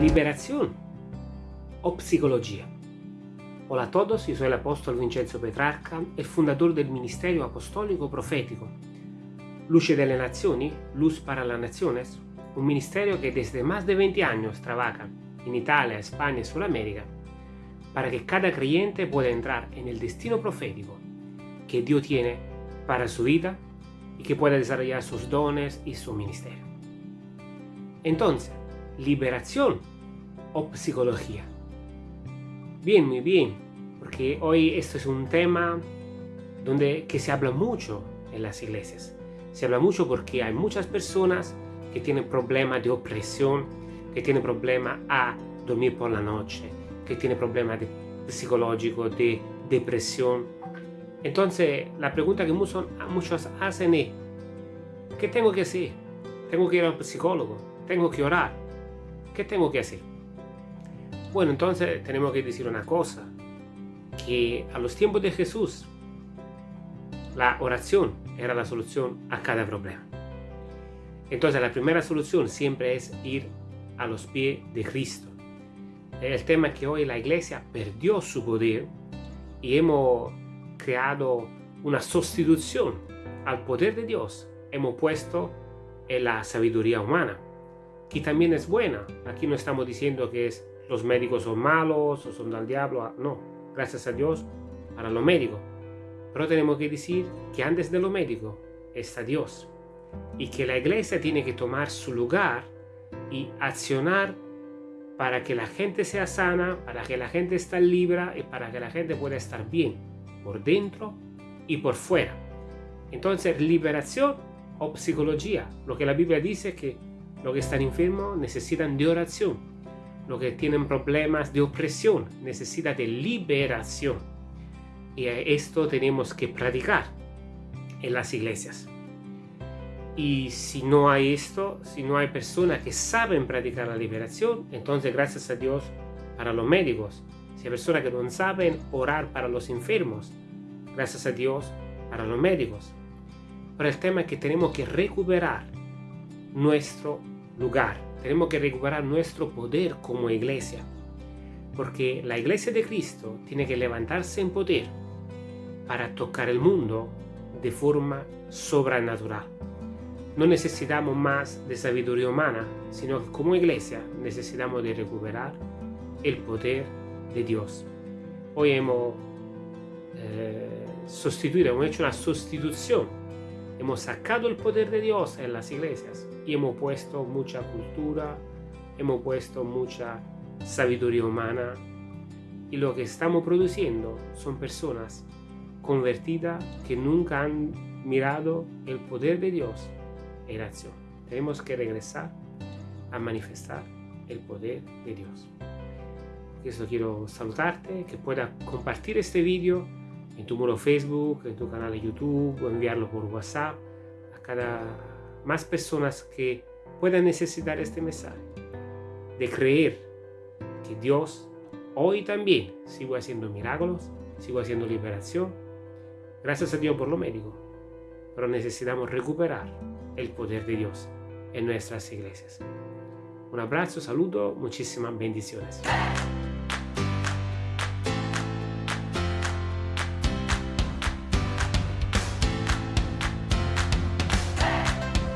Liberación o psicología. Hola a todos, yo soy el apóstol Vincenzo Petrarca, el fundador del Ministerio Apostólico Profético. Luce de las Naciones, Luz para las Naciones, un ministerio que desde más de 20 años trabaja en Italia, España y Sudamérica para que cada creyente pueda entrar en el destino profético que Dios tiene para su vida y que pueda desarrollar sus dones y su ministerio. Entonces, liberación o psicología. Bien, muy bien, porque hoy esto es un tema donde que se habla mucho en las iglesias. Se habla mucho porque hay muchas personas que tienen problemas de opresión, que tienen problemas a dormir por la noche, que tienen problemas de psicológicos, de depresión. Entonces, la pregunta que muchos, muchos hacen es, ¿qué tengo que hacer? ¿Tengo que ir al psicólogo? ¿Tengo que orar? ¿Qué tengo que hacer? Bueno, entonces tenemos que decir una cosa, que a los tiempos de Jesús, la oración era la solución a cada problema. Entonces la primera solución siempre es ir a los pies de Cristo. El tema es que hoy la iglesia perdió su poder y hemos creado una sustitución al poder de Dios. Hemos puesto en la sabiduría humana que también es buena. Aquí no estamos diciendo que es, los médicos son malos o son del diablo. No, gracias a Dios para los médicos. Pero tenemos que decir que antes de lo médico está Dios. Y que la iglesia tiene que tomar su lugar y accionar para que la gente sea sana, para que la gente esté libre y para que la gente pueda estar bien por dentro y por fuera. Entonces, liberación o psicología. Lo que la Biblia dice que los que están enfermos necesitan de oración. Los que tienen problemas de opresión necesitan de liberación. Y esto tenemos que practicar en las iglesias. Y si no hay esto, si no hay personas que saben practicar la liberación, entonces gracias a Dios para los médicos. Si hay personas que no saben orar para los enfermos, gracias a Dios para los médicos. Pero el tema es que tenemos que recuperar nuestro lugar. Tenemos que recuperar nuestro poder como iglesia. Porque la iglesia de Cristo tiene que levantarse en poder para tocar el mundo de forma sobrenatural. No necesitamos más de sabiduría humana, sino que como iglesia necesitamos de recuperar el poder de Dios. Hoy hemos eh, sustituido, hemos hecho una sustitución Hemos sacado el poder de Dios en las iglesias y hemos puesto mucha cultura, hemos puesto mucha sabiduría humana y lo que estamos produciendo son personas convertidas que nunca han mirado el poder de Dios en acción. Tenemos que regresar a manifestar el poder de Dios. Por eso quiero saludarte, que puedas compartir este vídeo en tu muro Facebook, en tu canal de YouTube o enviarlo por WhatsApp a cada más personas que puedan necesitar este mensaje. De creer que Dios hoy también sigue haciendo milagros, sigue haciendo liberación. Gracias a Dios por lo médico. Pero necesitamos recuperar el poder de Dios en nuestras iglesias. Un abrazo, saludo, muchísimas bendiciones.